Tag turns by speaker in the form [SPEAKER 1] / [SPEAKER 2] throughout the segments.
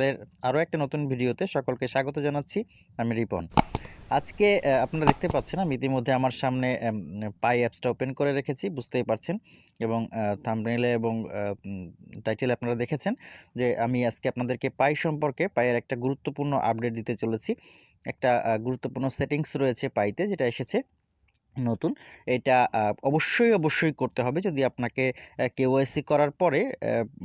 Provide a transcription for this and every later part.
[SPEAKER 1] ফাইন্যান্সিয়ালের আরও একটা নতুন ভিডিওতে সকলকে স্বাগত জানাচ্ছি, আমি রিপন। আজকে আপনারা দেখতে পাচ্ছেন, আমি ইতিমধ্যে আমার সামনে পাই অ্যাপসটা ওপেন করে রেখেছি, বুঝতেই পারছেন। এবং থাম্বনেলে এবং টাইটেলে আপনারা দেখেছেন যে আমি আজকে আপনাদেরকে পাই সম্পর্কে পায়ের একটা গুরুত্বপূর্ণ আপডেট দিতে চলেছি। একটা গুরুত্বপূর্ণ সেটিংস রয়েছে পাইতে, যেটা এসেছে। নতুন। এটা অবশ্যই অবশ্যই করতে হবে। যদি আপনাকে কেওয়াইসি করার পরে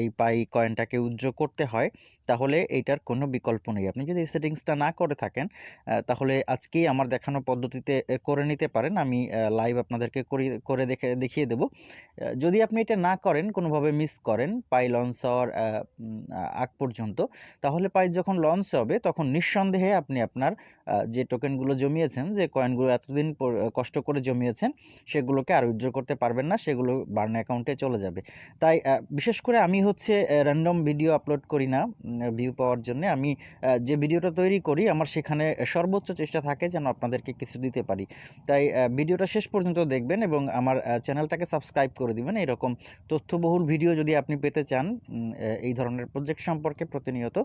[SPEAKER 1] এই পাই কয়েনটাকে উজ্জ্ব করতে হয়, তাহলে এইটার কোনো বিকল্প নেই। আপনি যদি সেটিংসটা না করে থাকেন তাহলে আজকেই আমার দেখানো পদ্ধতিতে করে নিতে পারেন। আমি লাইভ আপনাদেরকে করি দেখে, দেখিয়ে দেব। যদি আপনি এটা না করেন, কোনোভাবে মিস করেন, পাই লঞ্চ হওয়ার আগ পর্যন্ত, তাহলে পাই যখন লঞ্চ হবে, তখন নিঃসন্দেহে আপনি আপনার যে টোকেনগুলো জমিয়েছেন, যে কয়েনগুলো এতদিন কষ্ট করে জমিয়েছেন, সেগুলোকে আর উইথড্র করতে পারবেন না, সেগুলো বার্ন অ্যাকাউন্টে চলে যাবে। তাই বিশেষ করে আমি হচ্ছে র্যান্ডম ভিডিও আপলোড করি না ভিউ পাওয়ার জন্য। আমি যে ভিডিওটা তৈরি করি, আমার সেখানে সর্বোচ্চ চেষ্টা থাকে যেন আপনাদেরকে কিছু দিতে পারি। তাই ভিডিওটা শেষ পর্যন্ত দেখবেন এবং আমার চ্যানেলটাকে সাবস্ক্রাইব করে দিবেন। এরকম তথ্যবহুল ভিডিও যদি আপনি পেতে চান এই ধরনের প্রজেক্ট সম্পর্কে প্রতিনিয়ত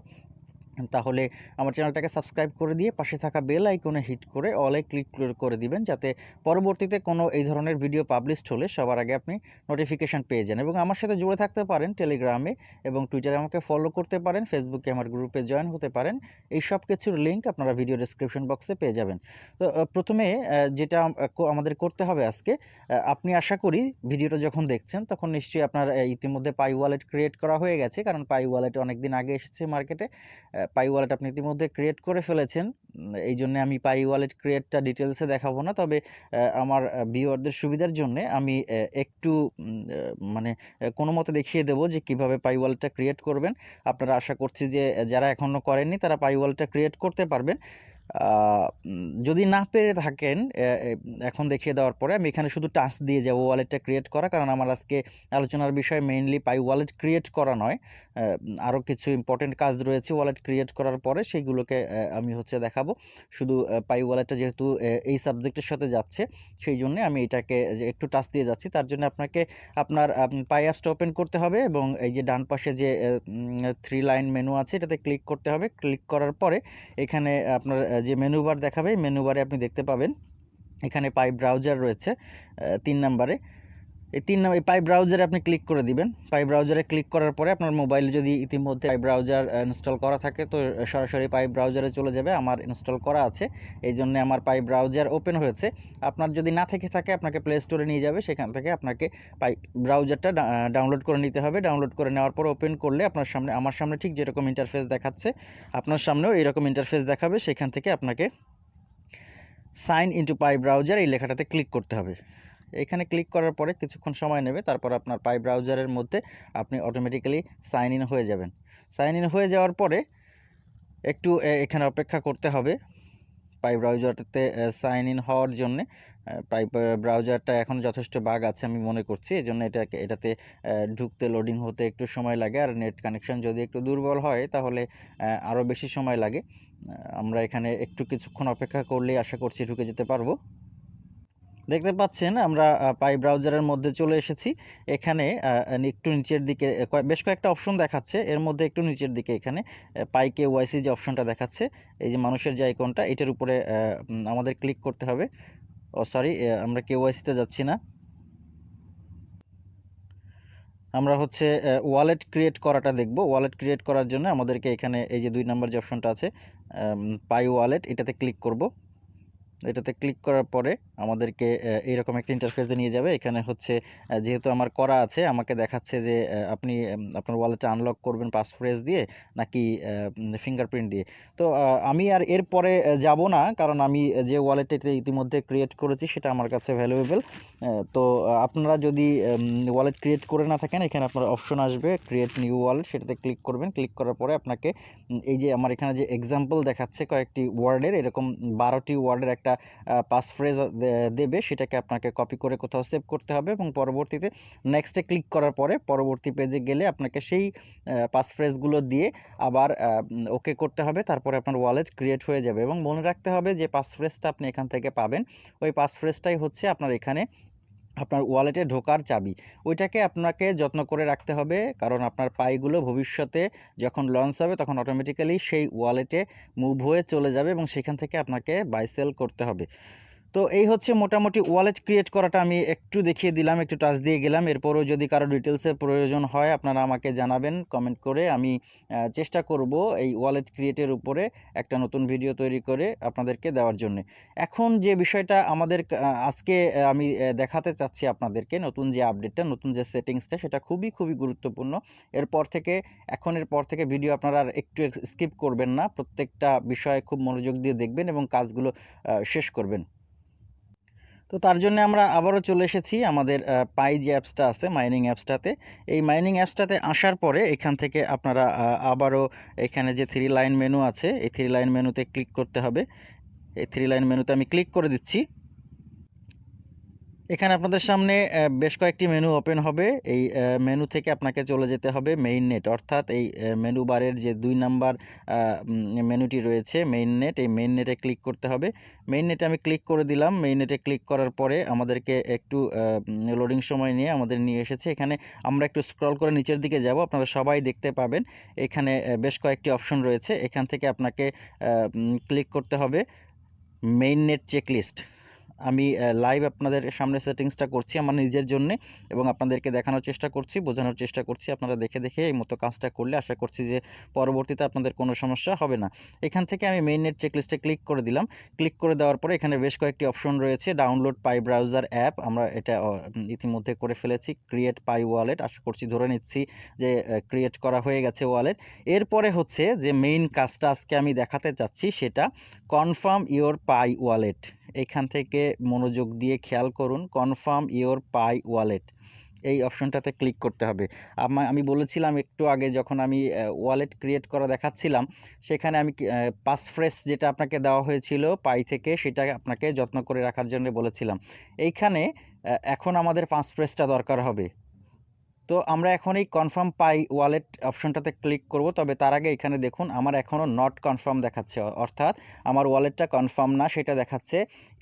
[SPEAKER 1] তাহলে আমার চ্যানেলটাকে সাবস্ক্রাইব করে দিয়ে পাশে থাকা বেল আইকনে হিট করে অলে ক্লিক করে দিবেন, যাতে পরবর্তীতে কোনো এই ধরনের ভিডিও পাবলিশড হলে সবার আগে আপনি নোটিফিকেশান পেয়ে যান। এবং আমার সাথে জুড়ে থাকতে পারেন টেলিগ্রামে এবং টুইটারে আমাকে ফলো করতে পারেন, ফেসবুকে আমার গ্রুপে জয়েন হতে পারেন, এই সব কিছুর লিঙ্ক আপনারা ভিডিও ডেসক্রিপশন বক্সে পেয়ে যাবেন। তো প্রথমে যেটা আমাদের করতে হবে আজকে আপনি আশা করি ভিডিওটা যখন দেখছেন, তখন নিশ্চয়ই আপনার ইতিমধ্যে পাই ওয়ালেট ক্রিয়েট করা হয়ে গেছে, কারণ পাই ওয়ালেট অনেক দিন আগে এসেছে মার্কেটে পাই ওয়ালেট আপনি ইতিমধ্যে ক্রিয়েট করে ফেলেছেন। এই জন্য আমি পাই ওয়ালেট ক্রিয়েটটা ডিটেলসে দেখাবো না। তবে আমার ভিউয়ারদের সুবিধার জন্য আমি একটু মানে কোনো মতে দেখিয়ে দেবো যে কীভাবে পাই ওয়ালেটটা ক্রিয়েট করবেন। আপনারা আশা করছি যে, যারা এখনও করেননি তারা পাই ওয়ালেটটা ক্রিয়েট করতে পারবেন। যদি না পেরে থাকেন এখন দেখিয়ে দেওয়ার পরে আমি এখানে শুধু টাচ দিয়ে যাব ওয়ালেটটা ক্রিয়েট করা, কারণ আমার আজকে আলোচনার বিষয় মেইনলি পাই ওয়ালেট ক্রিয়েট করা নয়। আরও কিছু ইম্পর্টেন্ট কাজ রয়েছে ওয়ালেট ক্রিয়েট করার পরে সেইগুলোকে আমি হচ্ছে দেখাবো। শুধু পাই ওয়ালেটটা যেহেতু এই সাবজেক্টের সাথে যাচ্ছে, সেই জন্য আমি এটাকে একটু টাচ দিয়ে যাচ্ছি। তার জন্য আপনাকে আপনার পাই অ্যাপসটা ওপেন করতে হবে এবং এই যে ডান পাশে যে থ্রি লাইন মেনু আছে, এটাতে ক্লিক করতে হবে। ক্লিক করার পরে এখানে আপনার যে মেনু বার দেখাবে মেনু বারে আপনি দেখতে পাবেন, এখানে পাই ব্রাউজার রয়েছে তিন নাম্বারে। এই তিন নাম্বার পাই ব্রাউজারে আপনি ক্লিক করে দিবেন। পাই ব্রাউজারে ক্লিক করার পরে আপনার মোবাইলে যদি ইতিমধ্যে পাই ব্রাউজার ইনস্টল করা থাকে, তো সরাসরি পাই ব্রাউজারে চলে যাবে। আমার ইনস্টল করা আছে। এই জন্য আমার পাই ব্রাউজার ওপেন হয়েছে। আপনার যদি না থেকে থাকে, আপনাকে প্লে স্টোরে নিয়ে যাবে। সেখান থেকে আপনাকে পাই ব্রাউজারটা ডাউনলোড করে নিতে হবে। ডাউনলোড করে নেওয়ার পর ওপেন করলে আপনার সামনে আমার সামনে ঠিক যেরকম ইন্টারফেস দেখাচ্ছে, আপনার সামনেও এরকম ইন্টারফেস দেখাবে। সেখান থেকে আপনাকে সাইন ইনটু পাই ব্রাউজার এই লেখাটাতে ক্লিক করতে হবে। এখানে ক্লিক করার পরে কিছুক্ষণ সময় নেবে, তারপর আপনার পাই ব্রাউজারের মধ্যে আপনি অটোমেটিক্যালি সাইন ইন হয়ে যাবেন। সাইন ইন হয়ে যাওয়ার পরে একটু এখানে অপেক্ষা করতে হবে। পাই ব্রাউজারটাতে সাইন ইন হওয়ার জন্যে পাই ব্রাউজারটা এখন যথেষ্ট বাগ আছে আমি মনে করছি এই জন্য এটাকে, এটাতে ঢুকতে লোডিং হতে একটু সময় লাগে, আর নেট কানেকশন যদি একটু দুর্বল হয়, তাহলে আরও বেশি সময় লাগে। আমরা এখানে একটু কিছুক্ষণ অপেক্ষা করলেই আশা করছি ঢুকে যেতে পারব। দেখতে পাচ্ছেন আমরা পাই ব্রাউজারের মধ্যে চলে এসেছি। এখানে একটু নিচের দিকে বেশ কয়েকটা অপশন দেখাচ্ছে। এর মধ্যে একটু নিচের দিকে এখানে পাই কে ওয়াইসি যে অপশনটা দেখাচ্ছে, এই যে মানুষের যে আইকনটা, এটার উপরে আমাদের ক্লিক করতে হবে। ও, সরি আমরা কে ওয়াইসিতে যাচ্ছি না। আমরা হচ্ছে ওয়ালেট ক্রিয়েট করাটা দেখব। ওয়ালেট ক্রিয়েট করার জন্য আমাদেরকে এখানে এই যে দুই নাম্বার যে অপশনটা আছে পাই ওয়ালেট, এটাতে ক্লিক করব। এটাতে ক্লিক করার পরে আমাদেরকে এইরকম একটা ইন্টারফেসে নিয়ে যাবে। এখানে হচ্ছে যেহেতু আমার করা আছে, আমাকে দেখাচ্ছে যে আপনি আপনার ওয়ালেটটা আনলক করবেন পাসফ্রেজ দিয়ে নাকি ফিঙ্গারপ্রিন্ট দিয়ে। তো আমি আর এরপরে যাব না, কারণ আমি যে ওয়ালেটটা ইতিমধ্যে ক্রিয়েট করেছি, সেটা আমার কাছে ভ্যালুয়েবল তো আপনারা যদি ওয়ালেট ক্রিয়েট করে না থাকেন, এখানে আপনার অপশন আসবে ক্রিয়েট নিউ ওয়ালেট সেটাতে ক্লিক করবেন। ক্লিক করার পরে আপনাকে এই যে আমার এখানে যে এক্সাম্পল দেখাচ্ছে কয়েকটি ওয়ার্ডের এরকম বারোটি ওয়ার্ডের একটা পাস ফ্রেজ দেবে সেটাকে আপনাকে কপি করে কোথাও সেভ করতে হবে এবং পরবর্তীতে নেক্সটে ক্লিক করার পরে পরবর্তী পেজে গেলে আপনাকে সেই পাসফ্রেজগুলো দিয়ে আবার ওকে করতে হবে। তারপরে আপনার ওয়ালেট ক্রিয়েট হয়ে যাবে এবং মনে রাখতে হবে যে পাসফ্রেজটা আপনি এখান থেকে পাবেন। ওই পাসফ্রেজটাই হচ্ছে আপনার এখানে আপনার ওয়ালেটে ঢোকার চাবি, ওইটাকে আপনাকে যত্ন করে রাখতে হবে। কারণ আপনার পাইগুলো ভবিষ্যতে যখন লঞ্চ হবে, তখন অটোমেটিক্যালি সেই ওয়ালেটে মুভ হয়ে চলে যাবে এবং সেখান থেকে আপনাকে বাইসেল করতে হবে। তো এই হচ্ছে মোটামুটি ওয়ালেট ক্রিয়েট করাটা আমি একটু দেখিয়ে দিলাম, একটু টাচ দিয়ে গেলাম। এরপরও যদি কারও ডিটেলসের প্রয়োজন হয়, আপনারা আমাকে জানাবেন কমেন্ট করে আমি চেষ্টা করব এই ওয়ালেট ক্রিয়েটের উপরে একটা নতুন ভিডিও তৈরি করে আপনাদেরকে দেওয়ার জন্য। এখন যে বিষয়টা আমাদের আজকে আমি দেখাতে চাচ্ছি আপনাদেরকে, নতুন যে আপডেটটা নতুন যে সেটিংসটা সেটা খুবই খুবই গুরুত্বপূর্ণ। এরপর থেকে এখনের পর থেকে ভিডিও আপনারা আর একটু স্কিপ করবেন না। প্রত্যেকটা বিষয়ে খুব মনোযোগ দিয়ে দেখবেন এবং কাজগুলো শেষ করবেন। তো তার জন্য আমরা আবারও চলে এসেছি আমাদের পাই যে অ্যাপসটা আছে, মাইনিং অ্যাপসটাতে। এই মাইনিং অ্যাপসটাতে আসার পরে এখান থেকে আপনারা আবারও এখানে যে থ্রি লাইন মেনু আছে, এই থ্রি লাইন মেনুতে ক্লিক করতে হবে। এই থ্রি লাইন মেনুতে আমি ক্লিক করে দিচ্ছি। এখানে আপনাদের সামনে বেশ কয়েকটি মেনু ওপেন হবে। এই মেনু থেকে আপনাকে চলে যেতে হবে মেইন নেট অর্থাৎ এই মেনু বারের যে দুই নাম্বার মেনুটি রয়েছে মেইন নেট এই মেইন নেটে ক্লিক করতে হবে। মেইন নেটে আমি ক্লিক করে দিলাম। মেইন নেটে ক্লিক করার পরে আমাদেরকে একটু লোডিং সময় নিয়ে আমাদের নিয়ে এসেছে। এখানে আমরা একটু স্ক্রল করে নিচের দিকে যাব, আপনারা সবাই দেখতে পাবেন। এখানে বেশ কয়েকটি অপশন রয়েছে। এখান থেকে আপনাকে ক্লিক করতে হবে। মেইন নেট চেকলিস্ট আমি লাইভ আপনাদের সামনে সেটিংসটা করছি আমার নিজের জন্য এবং আপনাদেরকে দেখানোর চেষ্টা করছি, বোঝানোর চেষ্টা করছি। আপনারা দেখে দেখে এই মতো কাজটা করলে আশা করছি যে পরবর্তীতে আপনাদের কোনো সমস্যা হবে না। এখান থেকে আমি মেইন নেট চেকলিস্টে ক্লিক করে দিলাম। ক্লিক করে দেওয়ার পরে এখানে বেশ কয়েকটি অপশন রয়েছে। ডাউনলোড পাই ব্রাউজার অ্যাপ আমরা এটা ইতিমধ্যে করে ফেলেছি। ক্রিয়েট পাই ওয়ালেট আশা করছি ধরে নিচ্ছি যে ক্রিয়েট করা হয়ে গেছে ওয়ালেট এরপরে হচ্ছে যে মেইন কাজটা আজকে আমি দেখাতে চাচ্ছি সেটা কনফার্ম ইওর পাই ওয়ালেট এখান থেকে মনোযোগ দিয়ে খেয়াল করুন কনফার্ম ইওর পাই ওয়ালেট এই অপশনটাতে ক্লিক করতে হবে। আমা- আমি বলেছিলাম একটু আগে যখন আমি ওয়ালেট ক্রিয়েট করা দেখাচ্ছিলাম, সেখানে আমি পাসফ্রেস যেটা আপনাকে দেওয়া হয়েছিল পাই থেকে, সেটা আপনাকে যত্ন করে রাখার জন্য বলেছিলাম। এইখানে এখন আমাদের পাসফ্রেসটা দরকার হবে। তো আমরা এখন এই কনফার্ম পাই ওয়ালেট অপশনটাতে ক্লিক করব। তবে তার আগে এখানে দেখুন, আমার এখনও নট কনফার্ম দেখাচ্ছে। অর্থাৎ আমার ওয়ালেটটা কনফার্ম না, সেটা দেখাচ্ছে।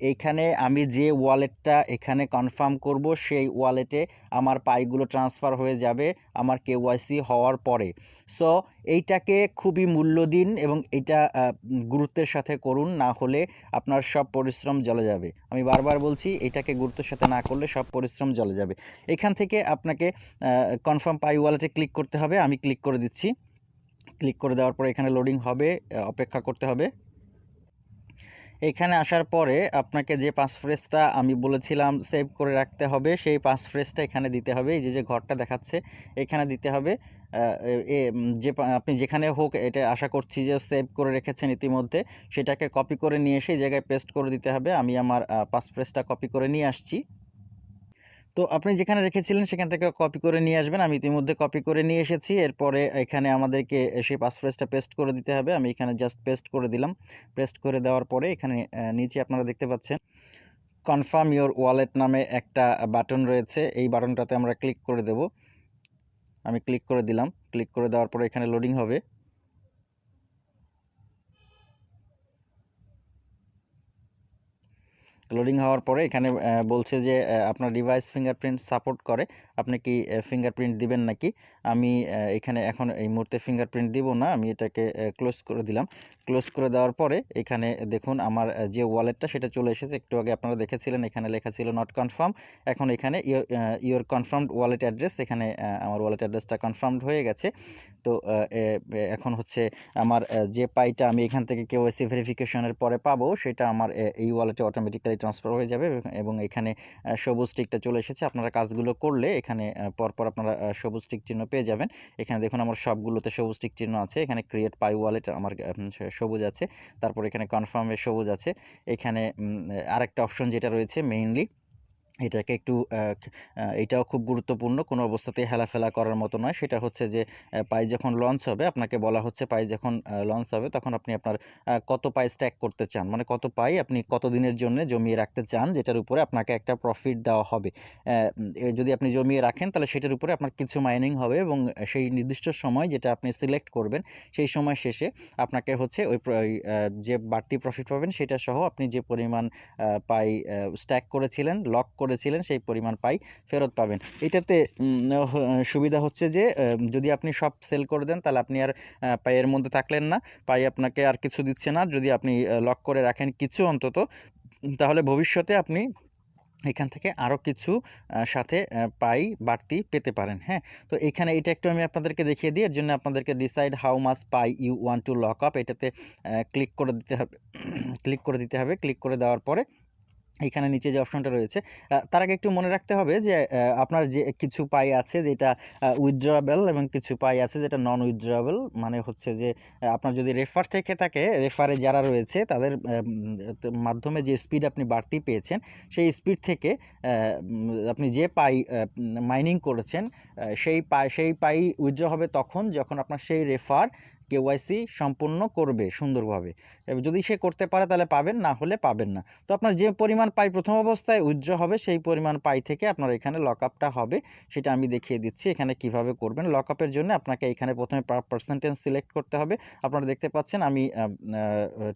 [SPEAKER 1] এইখানে আমি যে ওয়ালেটটা এখানে কনফার্ম করব, সেই ওয়ালেটে আমার পাইগুলো ট্রান্সফার হয়ে যাবে আমার কেওয়াইসি হওয়ার পরে। সো এইটাকে খুবই মূল্য দিন এবং এটা গুরুত্বের সাথে করুন, না হলে আপনার সব পরিশ্রম জলে যাবে। আমি বারবার বলছি, এটাকে গুরুত্বের সাথে না করলে সব পরিশ্রম জলে যাবে। এখান থেকে আপনাকে কনফার্ম পাই ওয়ালেটে ক্লিক করতে হবে, আমি ক্লিক করে দিচ্ছি। ক্লিক করে দেওয়ার পরে এখানে লোডিং হবে অপেক্ষা করতে হবে। এখানে আসার পরে আপনাকে যে পাস ফ্রেজটা আমি বলেছিলাম সেভ করে রাখতে হবে, সেই পাস ফ্রেজটা এখানে দিতে হবে। এই যে যে ঘরটা দেখাচ্ছে, এখানে দিতে হবে। যে আপনি যেখানে হোক, এটা আশা করছি যে সেভ করে রেখেছেন ইতিমধ্যে। সেটাকে কপি করে নিয়ে এসে জায়গায় পেস্ট করে দিতে হবে। আমি আমার পাস ফ্রেজটা কপি করে নিয়ে আসছি। তো আপনি যেখানে রেখেছিলেন সেখান থেকে কপি করে নিয়ে আসবেন। আমি ইতিমধ্যে কপি করে নিয়ে এসেছি। এরপরে এখানে আমাদেরকে সেই পাসফ্রেজটা পেস্ট করে দিতে হবে। আমি এখানে জাস্ট পেস্ট করে দিলাম। পেস্ট করে দেওয়ার পরে এখানে নিচে আপনারা দেখতে পাচ্ছেন কনফার্ম ইওর ওয়ালেট নামে একটা বাটন রয়েছে। এই বাটনটাতে আমরা ক্লিক করে দেব। আমি ক্লিক করে দিলাম। ক্লিক করে দেওয়ার পরে এখানে লোডিং হবে। লোডিং হওয়ার পরে এখানে বলছে যে আপনার ডিভাইস ফিঙ্গারপ্রিন্ট সাপোর্ট করে। আপনি কি ফিঙ্গারপ্রিন্ট দিবেন নাকি? আমি এখানে এখন এই মুহূর্তে ফিঙ্গারপ্রিন্ট দিব না। আমি এটাকে ক্লোজ করে দিলাম। ক্লোজ করে দেওয়ার পরে এখানে দেখুন আমার যে ওয়ালেটটা সেটা চলে এসেছে। একটু আগে আপনারা দেখেছিলেন, এখানে লেখা ছিল নট কনফার্ম এখন এখানে ইওর কনফার্মড ওয়ালেট অ্যাড্রেস এখানে আমার ওয়ালেট অ্যাড্রেসটা কনফার্মড হয়ে গেছে। তো এখন হচ্ছে আমার যে পাইটা আমি এখান থেকে কেওয়াইসি ভেরিফিকেশনের পরে পাবো, সেটা আমার এই ওয়ালেটে অটোমেটিক্যালি ট্রান্সফার হয়ে যাবে এবং- এখানে সবুজ টিকটা চলে এসেছে। আপনারা কাজগুলো করলে এখানে পরপর আপনারা সবুজ টিক চিহ্ন পেয়ে যাবেন। এখানে দেখুন আমার সবগুলোতে সবুজ টিক চিহ্ন আছে। এখানে ক্রিয়েট পাই ওয়ালেট আমার সবুজ আছে। তারপর এখানে কনফার্মে সবুজ আছে। এখানে আরেকটা অপশন যেটা রয়েছে মেইনলি এটাকে একটু এটাও খুব গুরুত্বপূর্ণ। কোনো অবস্থাতেই হেলাফেলা করার মতো নয়। সেটা হচ্ছে যে পাই যখন লঞ্চ হবে, আপনাকে বলা হচ্ছে পাই যখন লঞ্চ হবে, তখন আপনি আপনার কত পাই স্ট্যাক করতে চান? মানে কত পাই আপনি কত দিনের জন্য জমিয়ে রাখতে চান? যেটার উপরে আপনাকে একটা প্রফিট দেওয়া হবে। যদি আপনি জমিয়ে রাখেন, তাহলে সেটার উপরে আপনার কিছু মাইনিং হবে এবং সেই নির্দিষ্ট সময় যেটা আপনি সিলেক্ট করবেন, সেই সময় শেষে আপনাকে হচ্ছে ওই যে বাড়তি প্রফিট পাবেন, সেটা সহ আপনি যে পরিমাণ পাই স্ট্যাক করেছিলেন লক করে করেছিলেন সেই পরিমাণ পাই ফেরত পাবেন। এটাতে সুবিধা হচ্ছে যে যদি আপনি সব সেল করে দেন তাহলে আপনি আর আহ, পাইয়ের মধ্যে থাকলেন না। পাই আপনাকে আর কিছু দিচ্ছে না। যদি আপনি লক করে রাখেন কিছু অন্তত তাহলে ভবিষ্যতে আপনি এখান থেকে আরও কিছু সাথে পাই বাড়তি পেতে পারেন। হ্যাঁ? তো এখানে এটা একটু আমি আপনাদেরকে দেখিয়ে দিই। এর জন্য আপনাদেরকে decide how much pi you want to lock up এটাতে ক্লিক করে দিতে হবে ক্লিক করে দিতে হবে। ক্লিক করে দেওয়ার পরে এখানে নিচে যে অপশনটা রয়েছে তার আগে একটু মনে রাখতে হবে যে আপনার যে কিছু পাই আছে যেটা উইথড্রয়েবল এবং কিছু পাই আছে যেটা নন উইথড্রয়েবল মানে হচ্ছে যে আপনার যদি রেফার থেকে থাকে রেফারে যারা রয়েছে তাদের মাধ্যমে যে স্পিড আপনি বাড়তি পেয়েছেন, সেই স্পিড থেকে আপনি যে পাই মাইনিং করেছেন সেই পাই সেই পাই উইথড্র হবে তখন যখন আপনার সেই রেফার কেওয়াইসি সম্পূর্ণ করবে সুন্দরভাবে। যদি সে করতে পারে তাহলে পাবেন, না হলে পাবেন না। তো আপনার যে পরিমাণ পাই, প্রথম অবস্থায় উইথড্র হবে, সেই পরিমাণ পাই থেকে আপনার এখানে লক হবে। সেটা আমি দেখিয়ে দিচ্ছি এখানে কীভাবে করবেন। লক আপের জন্য আপনাকে এখানে প্রথমে পার্সেন্টেজ সিলেক্ট করতে হবে। আপনারা দেখতে পাচ্ছেন আমি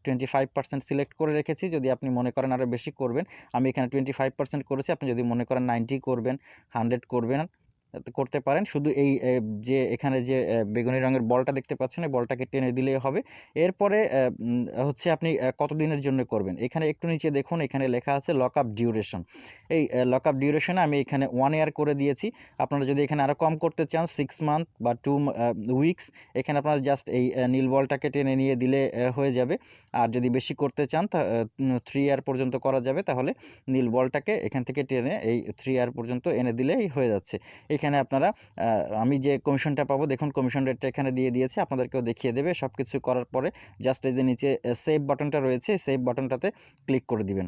[SPEAKER 1] টোয়েন্টি ফাইভ পার্সেন্ট সিলেক্ট করে রেখেছি। যদি আপনি মনে করেন আরও বেশি করবেন, আমি এখানে টোয়েন্টি ফাইভ পার্সেন্ট করেছি। আপনি যদি মনে করেন নাইনটি করবেন হান্ড্রেড করবেন করতে পারেন। শুধু এই যে এখানে যে বেগুনি রঙের বলটা দেখতে পাচ্ছেন, এই বলটাকে টেনে দিলেই হবে। এরপরে হচ্ছে আপনি কতদিনের জন্য করবেন? এখানে একটু নিচে দেখুন, এখানে লেখা আছে লক আপ ডিউরেশন এই লক আপ ডিউরেশনে আমি এখানে ওয়ান ইয়ার করে দিয়েছি। আপনারা যদি এখানে আরও কম করতে চান সিক্স মান্থ বা টু উইকস এখানে আপনারা জাস্ট এই নীল বলটাকে টেনে নিয়ে দিলে হয়ে যাবে। আর যদি বেশি করতে চান, তা থ্রি ইয়ার পর্যন্ত করা যাবে। তাহলে নীল বলটাকে এখান থেকে টেনে এই থ্রি ইয়ার পর্যন্ত এনে দিলেই হয়ে যাচ্ছে। এখানে আপনারা আমি যে কমিশনটা পাবো, দেখুন কমিশন রেটটা এখানে দিয়ে দিয়েছে, আপনাদেরকেও দেখিয়ে দেবে সব কিছু করার পরে জাস্ট এই যে নিচে সেভ বাটনটা রয়েছে সেভ বাটনটাতে ক্লিক করে দিবেন।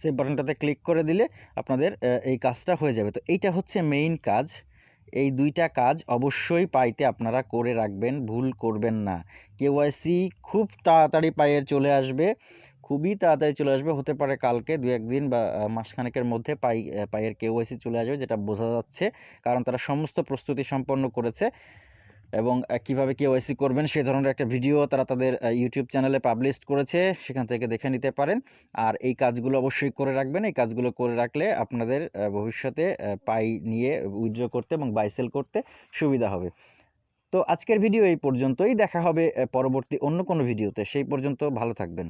[SPEAKER 1] সেভ বাটনটাতে ক্লিক করে দিলে আপনাদের এই কাজটা হয়ে যাবে। তো এইটা হচ্ছে মেইন কাজ। এই দুইটা কাজ অবশ্যই পাইতে আপনারা করে রাখবেন, ভুল করবেন না। কেওয়াইসি খুব তাড়াতাড়ি পায়ের চলে আসবে। খুবই তাড়াতাড়ি চলে আসবে। হতে পারে কালকে দু একদিন বা মাসখানেকের মধ্যে পাই পায়ের কেওয়াইসি চলে আসবে, যেটা বোঝা যাচ্ছে। কারণ তারা সমস্ত প্রস্তুতি সম্পন্ন করেছে এবং কীভাবে কেওয়াইসি করবেন সে ধরনের একটা ভিডিও তারা তাদের ইউটিউব চ্যানেলে পাবলিশ করেছে। সেখান থেকে দেখে নিতে পারেন। আর এই কাজগুলো অবশ্যই করে রাখবেন। এই কাজগুলো করে রাখলে আপনাদের ভবিষ্যতে পাই নিয়ে উইথড্র করতে এবং বাইসেল করতে সুবিধা হবে। তো আজকের ভিডিও এই পর্যন্তই। দেখা হবে পরবর্তী অন্য কোনো ভিডিওতে। সেই পর্যন্ত ভালো থাকবেন।